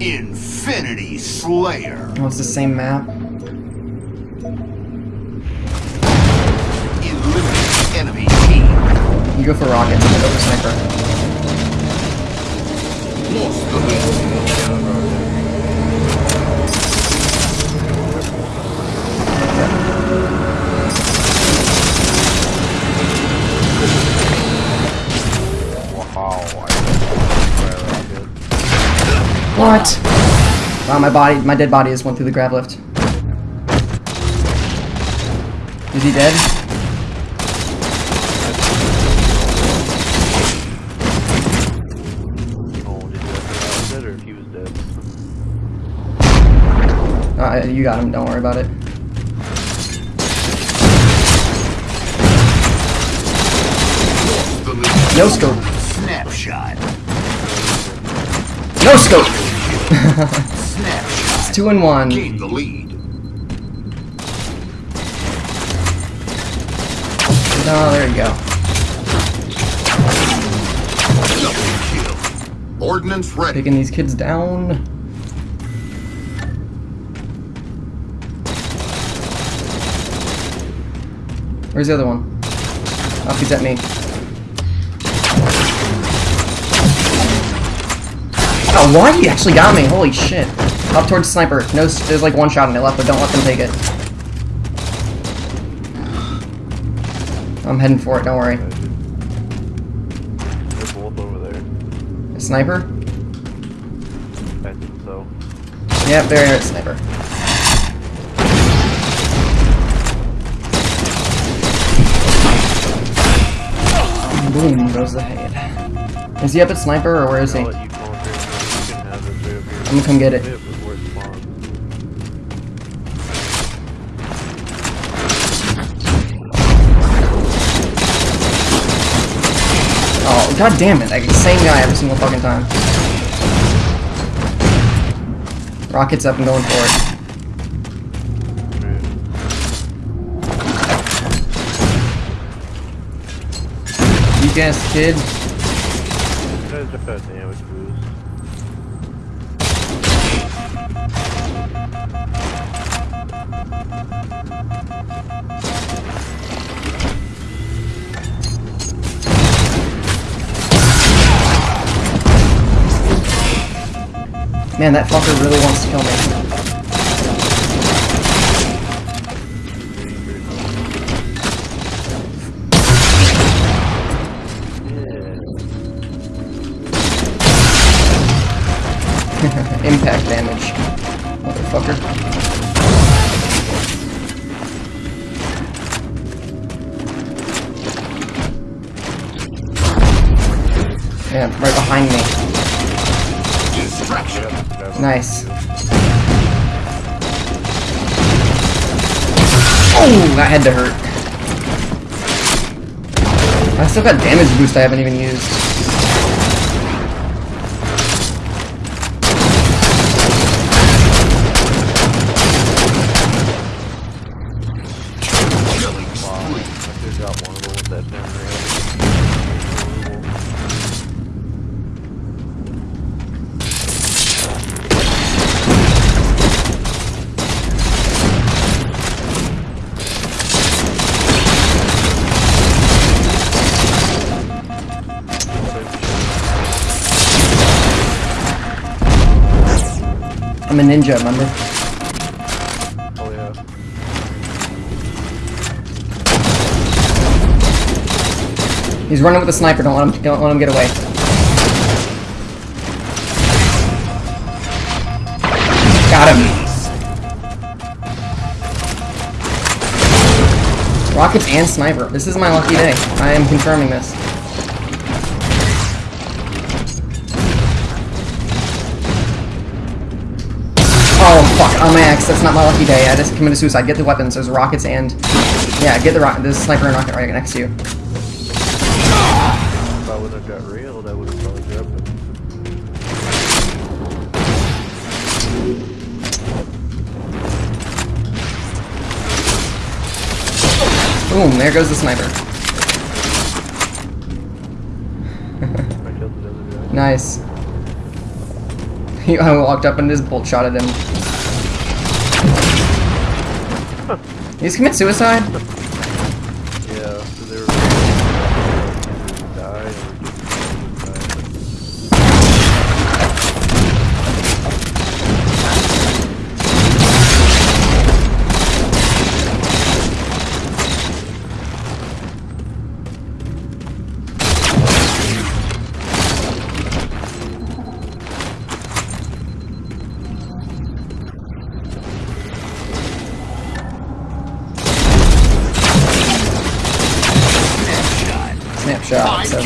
Infinity Slayer. Oh, it's the same map. Eliminate enemy team. You go for rockets, I go for sniper. What? Wow, my body, my dead body just went through the grav lift. Is he dead? Oh, did you have to or if he was dead? Uh, you got him, don't worry about it. Lost the lead. No scope. Snapshot. No scope! Snapshot. Two and one. Gain the lead. Oh, there you go. Ordnance ready. Taking these kids down. Where's the other one? Oh, he's at me. Oh, why? He actually got me. Holy shit. Up towards sniper. No, there's like one shot on my left, but don't let them take it. I'm heading for it, don't worry. They're over there. Sniper? I think so. Yep, there is sniper. Boom goes the head. Is he up at sniper or where is he? I'm gonna come get it. Oh, god damn it. Like, same guy every single fucking time. Rockets up and going for it. You ass kid. Man, that fucker really wants to kill me. Motherfucker. Yeah, right behind me. Nice. Oh, that had to hurt. I still got damage boost I haven't even used. I'm a ninja, remember? Oh yeah. He's running with a sniper. Don't let him. Don't let him get away. Got him. Rockets and sniper. This is my lucky day. I am confirming this. Fuck! On my axe. That's not my lucky day. I just committed suicide. Get the weapons. There's rockets and yeah. Get the rocket. There's a sniper and rocket right next to you. If I would have got railed, I would have probably grabbed it. Boom, there goes the sniper. I killed the other guy. Nice. I walked up and just bolt shot at him. He just commit suicide?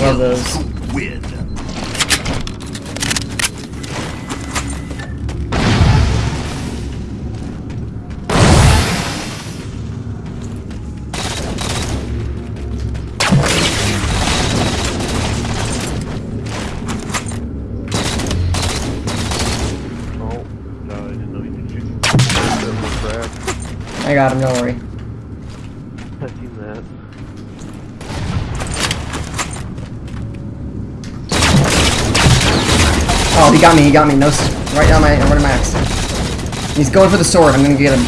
Love those. Win. Oh, I didn't know you could shoot. That was crack. I got him, don't worry. I seen that. Oh, he got me, he got me. No, right down my, right in my axe. He's going for the sword, I'm gonna get him.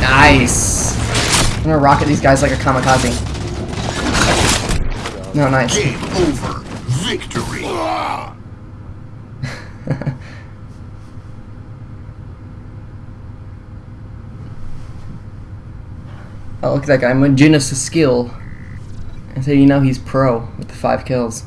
Nice. I'm gonna rocket these guys like a kamikaze. No, nice. Game over. Victory. Oh, look at that guy. Maginus' skill. I say, you know, he's pro with the five kills.